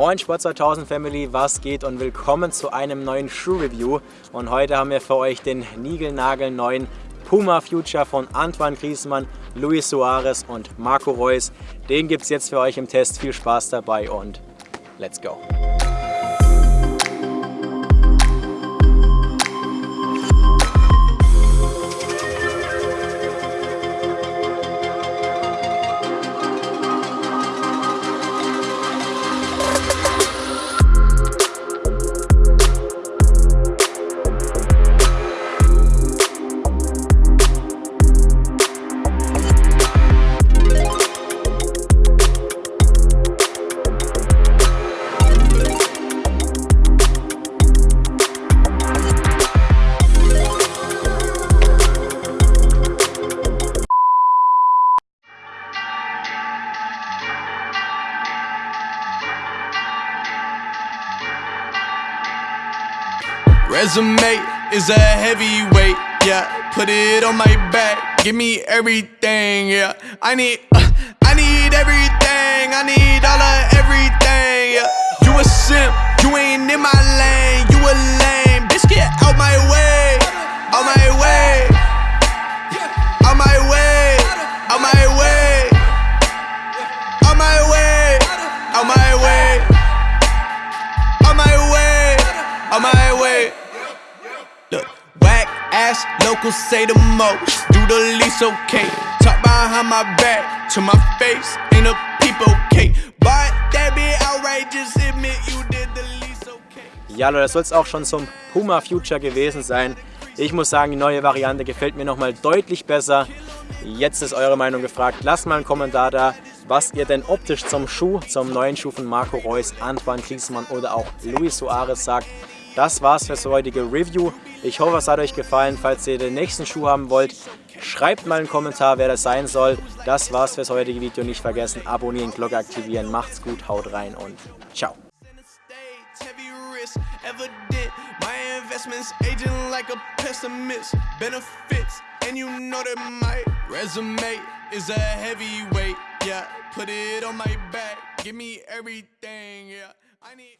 Moin Sport 2000 Family, was geht und willkommen zu einem neuen Schuh-Review. Und heute haben wir für euch den niegelnagelneuen Puma Future von Antoine Griezmann, Luis Suarez und Marco Reus. Den gibt es jetzt für euch im Test. Viel Spaß dabei und let's go! Resume is a heavyweight, yeah. Put it on my back, give me everything, yeah. I need, uh, I need everything, I need all of everything, yeah. You a simp, you ain't in my lane, you a lame, bitch. Get out my way, out my way, out my way, out my way, out my way, out my way, out my way, out my way. Ass locals say the most. Do the least okay. Talk behind my back to my face. Ain't a peep okay. But that be outrageous. Admit you did the least okay. Ja, Leute, das soll es auch schon zum Puma Future gewesen sein. Ich muss sagen, die neue Variante gefällt mir nochmal deutlich besser. Jetzt ist eure Meinung gefragt. Lasst mal einen Kommentar da, was ihr denn optisch zum Schuh, zum neuen Schuh von Marco Reus, Antoine Griezmann oder auch Luis Suarez sagt. Das war's fürs heutige Review. Ich hoffe, es hat euch gefallen. Falls ihr den nächsten Schuh haben wollt, schreibt mal einen Kommentar, wer das sein soll. Das war's fürs heutige Video. Nicht vergessen, abonnieren, Glocke aktivieren. Macht's gut, haut rein und ciao. investments aging like a pessimist benefits and you know that my resume is a heavyweight yeah put it on my back give me everything yeah i need